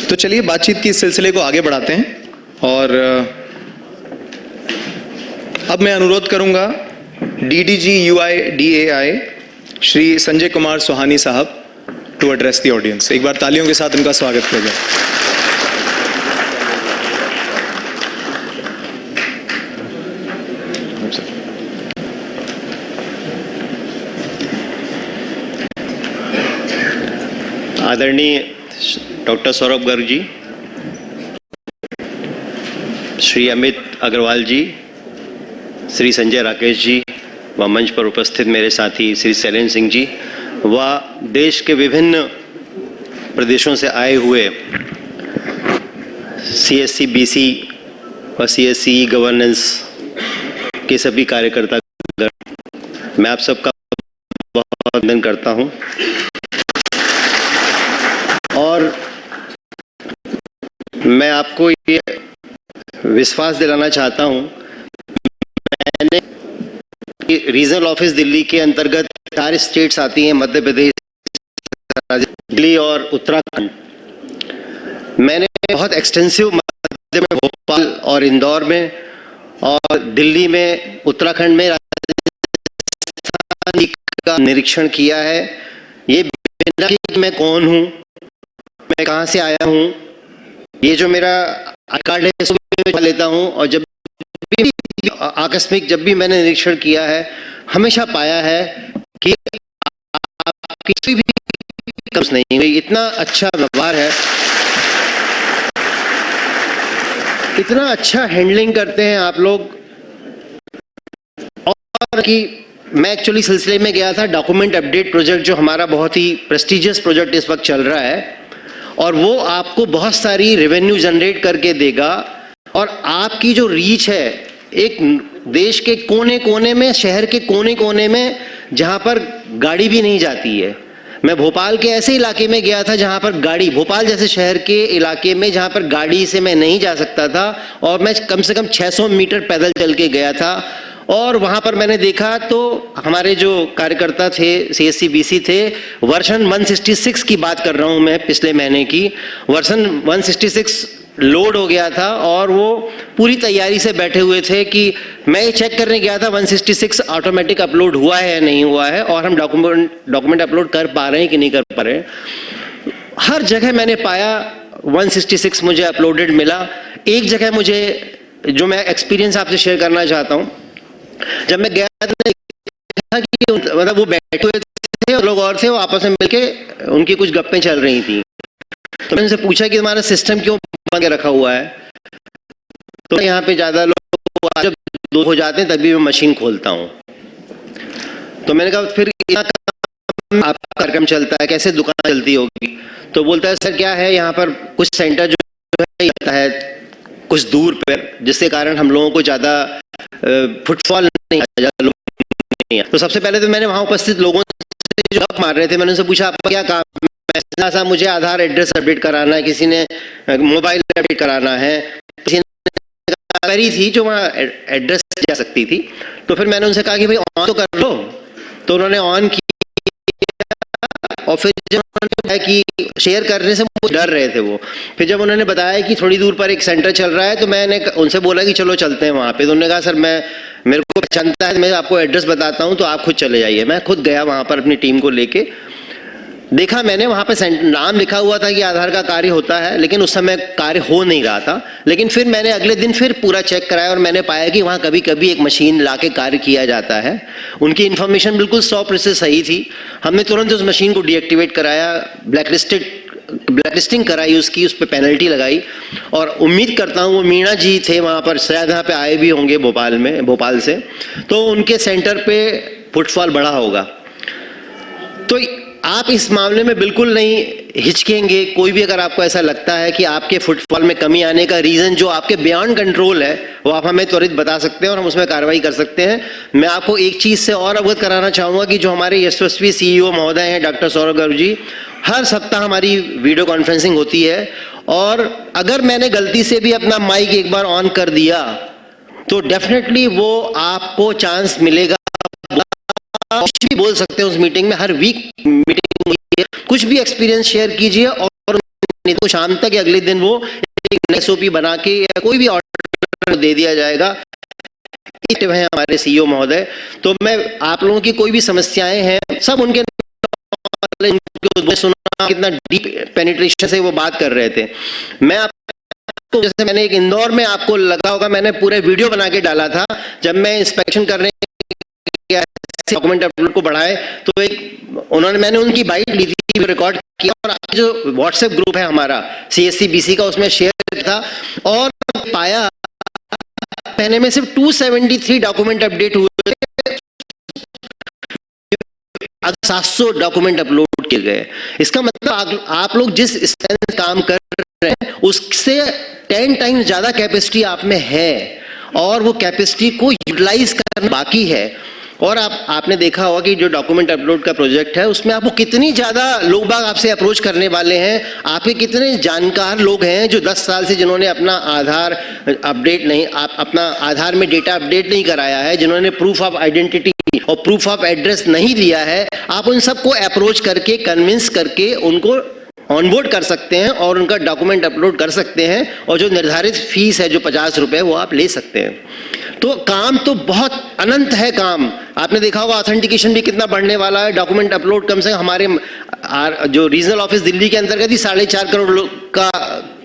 तो चलिए, बातचीत की इस सिलसिले को आगे बढ़ाते हैं, और अब मैं अनुरोध करूँगा DDG UIDAI Shri Sanjay Kumar Suhani साहब टू एड्रेस द ऑडियंस एक बार तालियों के साथ उनका स्वागत किया जाए। आदरणीय डॉक्टर सौरभ गर्ग जी, श्री अमित अग्रवाल जी, श्री संजय राकेश जी व मंच पर उपस्थित मेरे साथी श्री शैलेन सिंह जी व देश के विभिन्न प्रदेशों से आए हुए सी एस सी बी सी व सी एस सी गवर्नेंस के सभी कार्यकर्ता मैं आप सबका बहुत वंदन करता हूँ और मैं आपको ये विश्वास दिलाना चाहता हूँ। मैंने रीजनल ऑफ़िस दिल्ली के अंतर्गत चार स्टेट्स आती हैं, मध्य प्रदेश दिल्ली और उत्तराखंड। मैंने बहुत एक्सटेंसिव मध्य में भोपाल और इंदौर में और दिल्ली में, उत्तराखंड में राजस्थान का निरीक्षण किया है। ये बिना कि मैं कौन हूँ, मैं कहाँ से आया हूँ ये जो मेरा कार्ड है, इसको लेता हूँ और जब भी आकस्मिक जब भी मैंने निरीक्षण किया है, हमेशा पाया है कि आपकी कोई भी कम्स नहीं हुई। इतना अच्छा व्यवहार है। इतना अच्छा हैंडलिंग करते हैं आप लोग। और कि मैं एक्चुअली सिलसिले में गया था। डॉक्यूमेंट अपडेट प्रोजेक्ट जो हमारा बहुत ही प्रेस्टिजियस प्रोजेक्ट इस वक्त चल रहा है। और वो आपको बहुत सारी रेवेन्यू जनरेट करके देगा। और आपकी जो रीच है, एक देश के कोने कोने में, शहर के कोने कोने में, जहाँ पर गाड़ी भी नहीं जाती है। मैं भोपाल के ऐसे इलाके में गया था जहाँ पर गाड़ी, भोपाल जैसे शहर के इलाके में जहाँ पर गाड़ी से मैं नहीं जा सकता था, और मैं कम से कम 600 मीटर पैदल चल के गया था। और वहाँ पर मैंने देखा तो हमारे जो कार्यकर्ता थे सी एस थे, वर्षन 166 की बात कर रहा हूँ मैं पिछले महीने की। वर्षन 166 लोड हो गया था और वो पूरी तैयारी से बैठे हुए थे कि मैं ये चेक करने गया था 166 ऑटोमेटिक अपलोड हुआ है या नहीं हुआ है और हम डॉक्यूमेंट डॉक्यूमेंट अपलोड कर पा रहे हैं कि नहीं कर पा रहे हैं। हर जगह मैंने पाया 166 मुझे अपलोडेड मिला। एक जगह मुझे, जो मैं एक्सपीरियंस आपसे शेयर करना चाहता हूँ जब मैं गया था कि मतलब वो बैठे हुए थे और लोग और थे, वो आपस में मिलके उनकी कुछ गप्पें चल रही थी। तो मैंने उनसे पूछा कि तुम्हारा सिस्टम क्यों बंद रखा हुआ है? तो यहाँ पे ज़्यादा लोग जब दो हो जाते हैं, तभी मैं मशीन खोलता हूँ। तो मैंने कहा, फिर आपका कार्यक्रम चलता है? कैसे दुकान चलती होगी? तो बोलता है, सर, क्या है? यहाँ पर कुछ सेंटर जो है कुछ दूर पर जिसके कारण हम लोगों को ज़्यादा फुटफॉल नहीं आया। तो सबसे पहले तो मैंने वहाँ उपस्थित लोगों से जो गप मार रहे थे, मैंने उनसे पूछा आपका क्या काम ऐसा सा मुझे आधार एड्रेस अपडेट कराना है, किसी ने मोबाइल अपडेट कराना है। किसी ने क्वेरी थी जो वहाँ एड्रेस जा सकती थी। तो फिर मैंने उनसे कहा कि, भाई ऑन तो कर लो। तो उन्होंने ऑन किया। और फिर जब उन्होंने बताया कि शेयर करने से मुझे डर रहे थे वो, फिर जब उन्होंने बताया कि थोड़ी दूर पर एक सेंटर चल रहा है तो मैंने उनसे बोला कि चलो चलते हैं वहाँ पे। तो उन्होंने कहा, सर, मैं, मेरे को पहचानता है, मैं आपको एड्रेस बताता हूँ तो आप खुद चले जाइए। मैं खुद गया वहाँ पर अपनी टीम को लेके देखा मैंने, वहाँ पे नाम लिखा हुआ था कि आधार का कार्य होता है, लेकिन उस समय कार्य हो नहीं रहा था। लेकिन फिर मैंने अगले दिन फिर पूरा चेक कराया और मैंने पाया कि वहाँ कभी कभी एक मशीन ला के कार्य किया जाता है। उनकी इन्फॉर्मेशन बिल्कुल सौ प्रतिशत सही थी। हमने तुरंत उस मशीन को डीएक्टिवेट कराया, ब्लैकलिस्टेड, ब्लैकलिस्टिंग कराई, उसकी उस पर पेनल्टी लगाई। और उम्मीद करता हूँ, वो मीणा जी थे वहाँ पर, शायद यहाँ पे आए भी होंगे भोपाल में, भोपाल से। तो उनके सेंटर पे फुटफॉल बढ़ा होगा। तो आप इस मामले में बिल्कुल नहीं हिचकेंगे। कोई भी अगर आपको ऐसा लगता है कि आपके फुटफॉल में कमी आने का रीज़न जो आपके बियॉन्ड कंट्रोल है, वो आप हमें त्वरित बता सकते हैं और हम उसमें कार्रवाई कर सकते हैं। मैं आपको एक चीज़ से और अवगत कराना चाहूँगा कि जो हमारे यशस्वी सीईओ महोदय हैं, डॉक्टर सौरभ गर्ग जी, हर सप्ताह हमारी वीडियो कॉन्फ्रेंसिंग होती है और अगर मैंने गलती से भी अपना माइक एक बार ऑन कर दिया तो डेफिनेटली वो आपको चांस मिलेगा। कुछ भी बोल सकते हैं उस मीटिंग में। हर वीक मीटिंग कुछ भी एक्सपीरियंस शेयर कीजिए और तो शाम तक या अगले दिन वो एक एसओपी बना के या कोई भी ऑर्डर दे दिया जाएगा। हैं हमारे सीईओ महोदय। तो मैं आप लोगों की कोई भी समस्याएँ हैं, सब उनके सुना कितना डीप पेनिट्रेशन से वो बात कर रहे थे। मैं आपको, जैसे मैंने एक इंदौर में आपको लगा होगा, मैंने पूरे वीडियो बना के डाला था। जब मैं इंस्पेक्शन करने डॉक्यूमेंट अपलोड को बढ़ाए तो एक उन्होंने मैंने उनकी बाइट ली थी रिकॉर्ड किया और आज जो व्हाट्सएप ग्रुप है हमारा सी का उसमें शेयर था और पाया महीने में सिर्फ़ 273 डॉक्यूमेंट अपडेट हुए सात सौ डॉक्यूमेंट अपलोड किए गए। इसका मतलब आप, आप लोग जिस स्ट्रेंथ काम कर रहे हैं उससे टेन टाइम्स ज़्यादा कैपेसिटी आप में है और वो कैपेसिटी को यूटिलाइज करना बाकी है। और आप, आपने देखा होगा कि जो डॉक्यूमेंट अपलोड का प्रोजेक्ट है, उसमें आपको कितनी ज़्यादा लोग बाग आपसे अप्रोच करने वाले हैं। आपके कितने जानकार लोग हैं जो 10 साल से जिन्होंने अपना आधार अपडेट नहीं, आप, अपना आधार में डेटा अपडेट नहीं कराया है, जिन्होंने प्रूफ ऑफ़ आइडेंटिटी और प्रूफ ऑफ़ एड्रेस नहीं दिया है, आप उन सबको अप्रोच करके कन्विंस करके उनको ऑनबोर्ड कर सकते हैं और उनका डॉक्यूमेंट अपलोड कर सकते हैं और जो निर्धारित फ़ीस है, जो पचास रुपये वो आप ले सकते हैं। तो काम तो बहुत अनंत है काम। आपने देखा होगा ऑथेंटिकेशन भी कितना बढ़ने वाला है। डॉक्यूमेंट अपलोड कम से कम हमारे जो रीजनल ऑफ़िस दिल्ली के अंतर्गत ही साढ़े चार करोड़ लोग का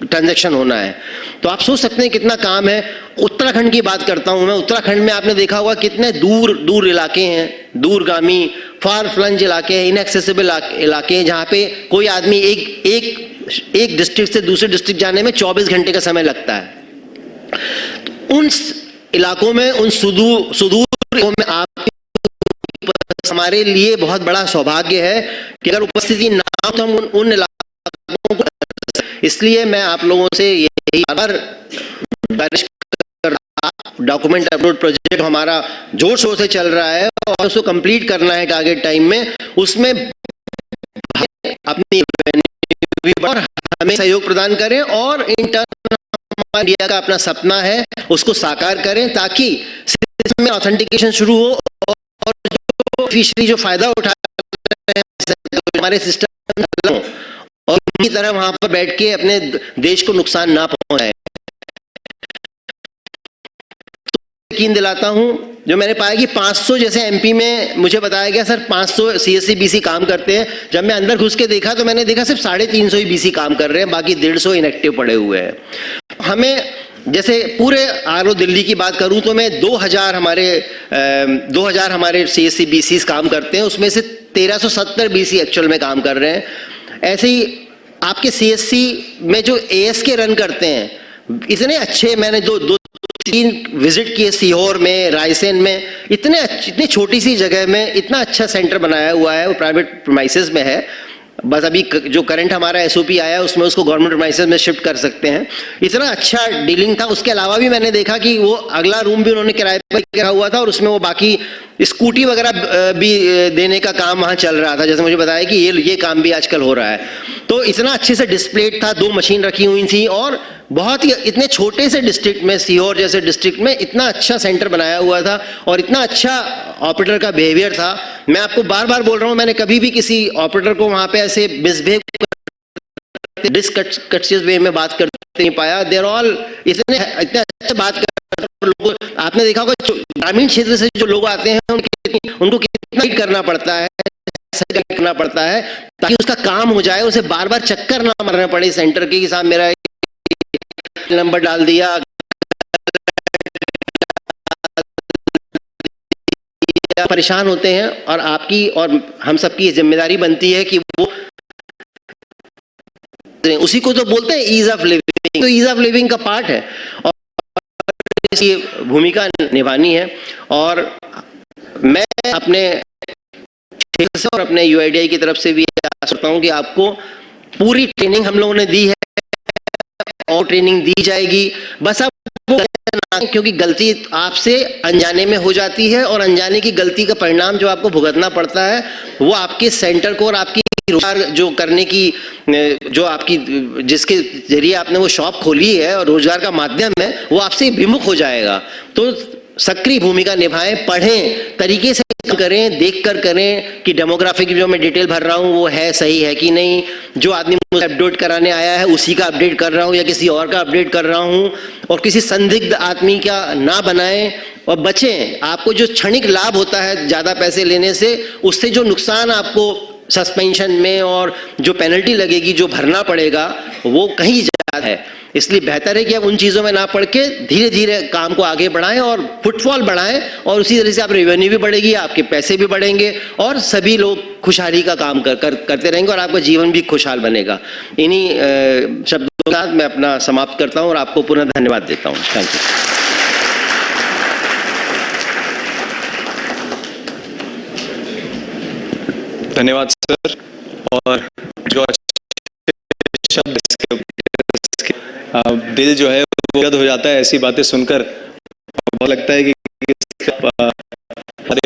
ट्रांजैक्शन होना है। तो आप सोच सकते हैं कितना काम है। उत्तराखंड की बात करता हूँ मैं। उत्तराखंड में आपने देखा होगा कितने दूर दूर इलाके हैं। दूरगामी फार फ्लंज इलाके हैं इनएक्सेसिबल इलाके हैं, जहाँ पे कोई आदमी एक एक एक डिस्ट्रिक्ट से दूसरे डिस्ट्रिक्ट जाने में 24 घंटे का समय लगता है। उन इलाकों में उन सुदूर सुदूर में आप हमारे लिए बहुत बड़ा सौभाग्य है कि अगर उपस्थिति ना हो तो हम उन, उन इलाकों को इसलिए मैं आप लोगों से यही गुजारिश डॉक्यूमेंट अपलोड प्रोजेक्ट हमारा ज़ोर शोर से चल रहा है और उसको कंप्लीट करना है टारगेट टाइम में। उसमें अपनी और हमें सहयोग प्रदान करें और इंटर्न इंडिया का अपना सपना है, उसको साकार करें ताकि में ऑथेंटिकेशन शुरू हो और जो फिशरी जो फ़ायदा उठा हमारे सिस्टम और उनकी तरह वहाँ पर बैठ के अपने देश को नुकसान ना पहुँचाए। तो यकीन दिलाता हूँ, जो मैंने पाया कि 500 जैसे एमपी में मुझे बताया गया, सर 500 सीएससी बीसी काम करते हैं। जब मैं अंदर घुस के देखा तो मैंने देखा सिर्फ़ साढ़े तीन सौ ही बीसी काम कर रहे हैं, बाकी डेढ़ सौ इनएक्टिव पड़े हुए हैं। हमें जैसे पूरे आरओ दिल्ली की बात करूँ तो मैं 2000 हमारे अ, 2000 हमारे सी एस सी काम करते हैं उसमें से 1370 बीसी एक्चुअल में काम कर रहे हैं। ऐसे ही आपके सी एस सी में जो एस के रन करते हैं इतने अच्छे मैंने दो दो तीन विज़िट किए सीहोर में रायसेन में इतने इतनी छोटी सी जगह में इतना अच्छा सेंटर बनाया हुआ है वो प्राइवेट प्रोमाइसिस में है। बस अभी जो करंट हमारा एसओपी आया है उसमें उसको गवर्नमेंट प्रोमाइसिस में शिफ्ट कर सकते हैं। इतना अच्छा डीलिंग था, उसके अलावा भी मैंने देखा कि वो अगला रूम भी उन्होंने किराए पर किया हुआ था और उसमें वो बाकी स्कूटी वगैरह भी देने का काम वहाँ चल रहा था। जैसे मुझे बताया कि ये ये काम भी आजकल हो रहा है। तो इतना अच्छे से डिस्प्लेड था, दो मशीन रखी हुई थी और बहुत ही इतने छोटे से डिस्ट्रिक्ट में सीहोर जैसे डिस्ट्रिक्ट में इतना अच्छा सेंटर बनाया हुआ था और इतना अच्छा ऑपरेटर का बिहेवियर था। मैं आपको बार बार बोल रहा हूँ, मैंने कभी भी किसी ऑपरेटर को वहाँ पे मिसबिहेव डिसकट्सियस वे में बात करते नहीं पाया। देर ऑल इतने इतने अच्छे बात कर लोग आपने देखा होगा ग्रामीण क्षेत्र से जो लोग आते हैं, उनकी उनको कितना करना पड़ता है करना पड़ता है, ताकि उसका काम हो जाए, उसे बार बार चक्कर ना मारना पड़े सेंटर के साहब मेरा नंबर डाल दिया। परेशान होते हैं और आपकी और हम सबकी ज़िम्मेदारी बनती है कि वो उसी को तो बोलते हैं ईज ऑफ़ लिविंग तो ईज ऑफ़ लिविंग का पार्ट है। और भूमिका निभानी है। और मैं अपने और अपने यूआईडीआई की तरफ़ से भी करता हूँ कि आपको पूरी ट्रेनिंग हम लोगों ने दी है। और ट्रेनिंग दी जाएगी। बस आप क्योंकि गलती आपसे अनजाने में हो जाती है। और अनजाने की गलती का परिणाम जो आपको भुगतना पड़ता है, वो आपके सेंटर को और आपकी रोज़गार जो करने की जो आपकी, जिसके ज़रिए आपने वो शॉप खोली है और रोज़गार का माध्यम है, वो आपसे विमुख हो जाएगा। तो सक्रिय भूमिका निभाएँ, पढ़ें, तरीके से करें देख कर करें कि डेमोग्राफिक जो मैं डिटेल भर रहा हूँ, वो है, सही है कि नहीं। जो आदमी मुझे अपडेट कराने आया है, उसी का अपडेट कर रहा हूँ या किसी और का अपडेट कर रहा हूँ। और किसी संदिग्ध आदमी का ना बनाएँ और बचें। आपको जो क्षणिक लाभ होता है ज़्यादा पैसे लेने से, उससे जो नुकसान आपको सस्पेंशन में और जो पेनल्टी लगेगी जो भरना पड़ेगा वो कहीं ज़्यादा है। इसलिए बेहतर है कि आप उन चीज़ों में ना पढ़ के धीरे धीरे काम को आगे बढ़ाएँ और फुटफॉल बढ़ाएँ और उसी तरह से आप रेवेन्यू भी बढ़ेगी आपके पैसे भी बढ़ेंगे और सभी लोग खुशहाली का काम कर, कर करते रहेंगे और आपका जीवन भी खुशहाल बनेगा। इन्हीं शब्दों के साथ मैं अपना समाप्त करता हूँ और आपको पुनः धन्यवाद देता हूँ। थैंक यू धन्यवाद सर और जो शब्द इसके, इसके आ, दिल जो है वो हो जाता है ऐसी बातें सुनकर। बहुत लगता है कि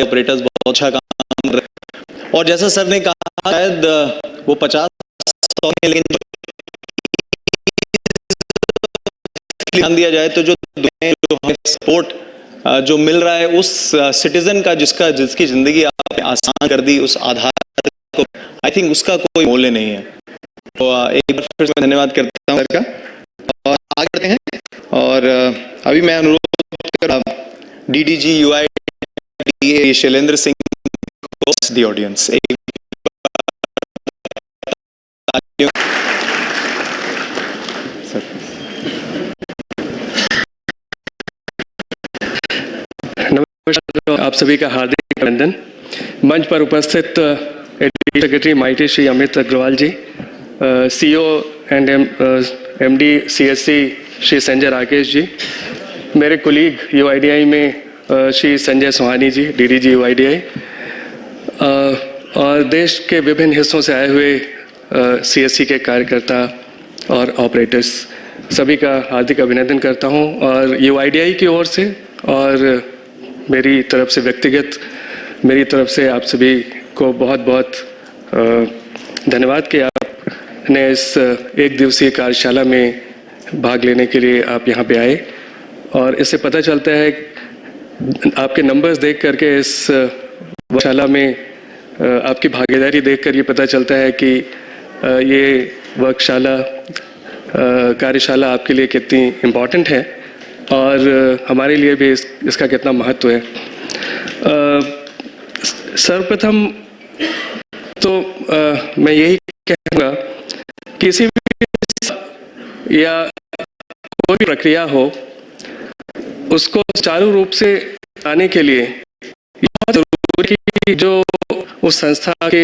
ऑपरेटर्स बहुत अच्छा काम कर और जैसा सर ने कहा शायद वो पचास सौ लेकिन ध्यान दिया जाए तो जो जो सपोर्ट जो मिल रहा है उस सिटीजन का जिसका जिसकी ज़िंदगी आपने आसान कर दी उस आधार को आई थिंक उसका कोई मूल्य नहीं है। तो एक बार फिर से धन्यवाद करता हूँ सर का। और आगे बढ़ते हैं। और अभी मैं अनुरोध कर D D G U I Shailendra Singh the audience एक नमस्कार, आप सभी का हार्दिक अभिनंदन। मंच पर उपस्थित secretary MeitY Shri Amit Agarwal ji CEO and M D C S C Shri Sanjay Rakesh ji मेरे कुलीग यू में Shri Sanjay Sohani ji D D G U और देश के विभिन्न हिस्सों से आए हुए सी एस सी के कार्यकर्ता और ऑपरेटर्स सभी का हार्दिक अभिनंदन करता हूँ। और यूआईडीआई की ओर से, और मेरी तरफ़ से व्यक्तिगत, मेरी तरफ़ से आप सभी को बहुत बहुत धन्यवाद कि आपने इस एक दिवसीय कार्यशाला में भाग लेने के लिए आप यहाँ पे आए। और इससे पता चलता है आपके नंबर्स देख करके इस वर्कशाला में आपकी भागीदारी देखकर ये पता चलता है कि ये वर्कशाला कार्यशाला आपके लिए कितनी इम्पोर्टेंट है और हमारे लिए भी इस, इसका कितना महत्व है। सर्वप्रथम तो अ, मैं यही कहूँगा किसी भी या कोई भी प्रक्रिया हो उसको सुचारू रूप से आने के लिए बहुत ज़रूरी कि जो उस संस्था के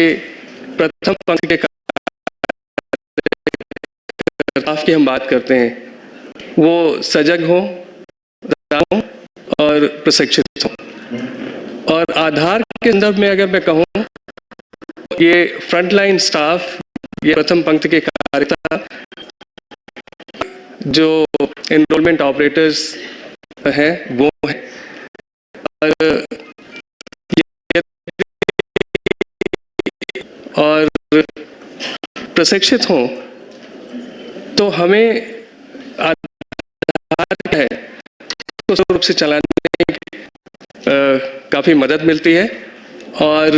प्रथम पंक्ति के की हम बात करते हैं वो सजग हो और प्रशिक्षित हो। और आधार के संदर्भ में अगर मैं कहूँ ये फ्रंटलाइन स्टाफ ये प्रथम पंक्ति के कार्यकर्ता, जो एनरोलमेंट ऑपरेटर्स हैं, वो हैं। और और प्रशिक्षित हों तो हमें आधार है सुचारू रूप से चलाने में काफ़ी मदद मिलती है। और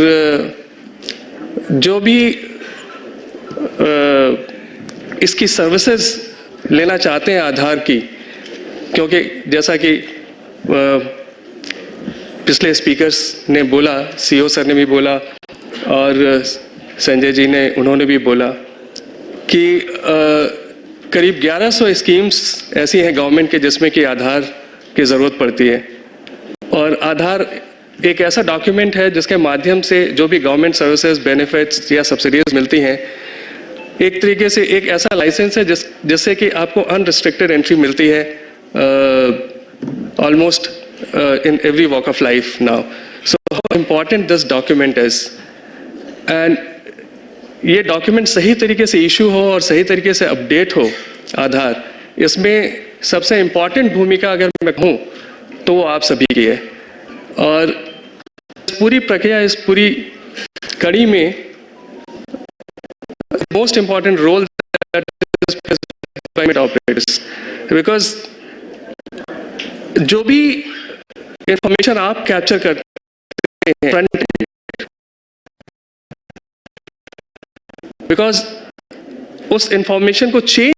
जो भी इसकी सर्विसेज़ लेना चाहते हैं आधार की क्योंकि जैसा कि पिछले स्पीकर्स ने बोला सीईओ सर ने भी बोला और संजय जी ने उन्होंने भी बोला कि अ, करीब 1100 स्कीम्स ऐसी हैं गवर्नमेंट के जिसमें कि आधार की ज़रूरत पड़ती है। और आधार एक ऐसा डॉक्यूमेंट है जिसके माध्यम से जो भी गवर्नमेंट सर्विसेज़ बेनिफिट्स या सब्सिडीज मिलती हैं, एक तरीके से एक ऐसा लाइसेंस है जिस, जिससे कि आपको अनरिस्ट्रिक्टेड एंट्री मिलती है almost in every walk of life now so how important this document is and ये डॉक्यूमेंट सही तरीके से इशू हो और सही तरीके से अपडेट हो, आधार, इसमें सबसे इंपॉर्टेंट भूमिका अगर मैं कहूँ तो वो आप सभी की है। और पूरी प्रक्रिया इस पूरी कड़ी में most important role operators because जो भी इंफॉर्मेशन आप कैप्चर करते हैं फ्रंट बिकॉज़ उस इंफॉर्मेशन को चेंज